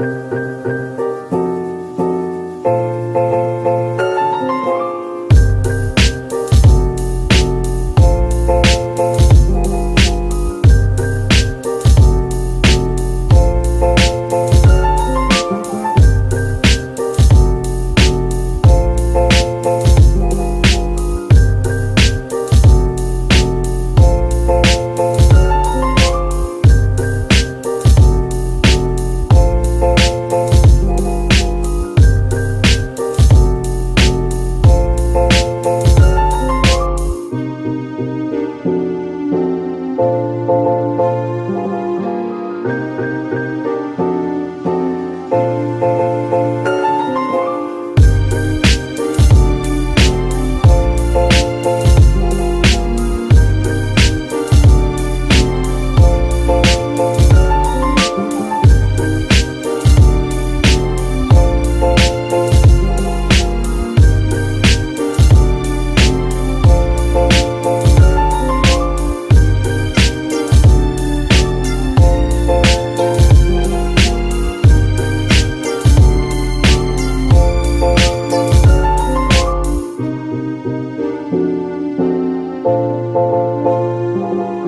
you Música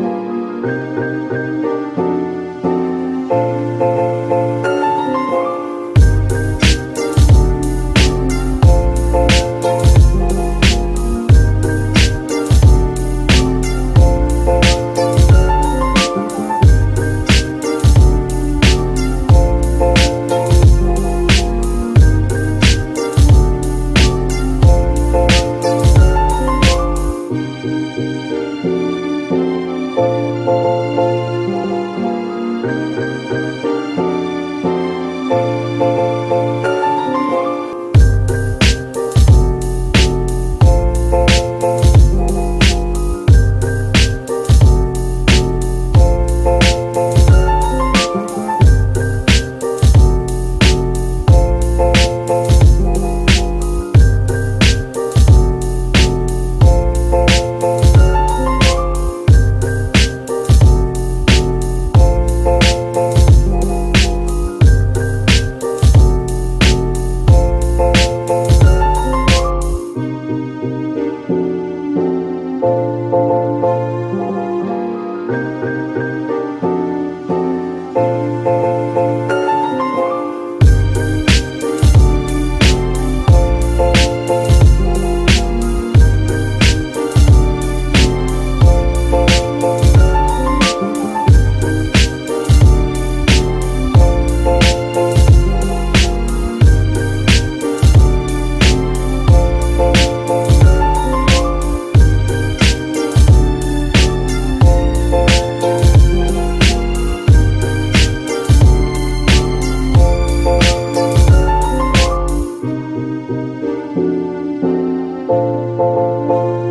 Música